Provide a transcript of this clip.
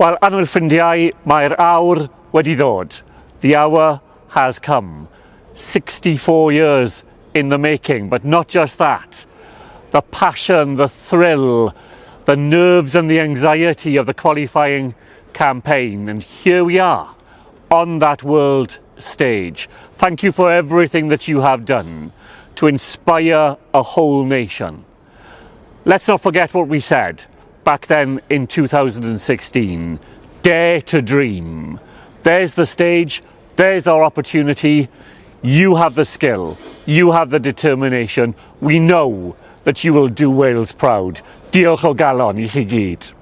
Wel, anwyl ffrindiau, mae'r awr wedi ddod. The hour has come. 64 years in the making, but not just that. The passion, the thrill, the nerves and the anxiety of the qualifying campaign. And here we are on that world stage. Thank you for everything that you have done to inspire a whole nation. Let's not forget what we said back then in 2016. Dare to dream. There's the stage, there's our opportunity. You have the skill, you have the determination. We know that you will do Wales proud. Diolch o galon i chi gyd.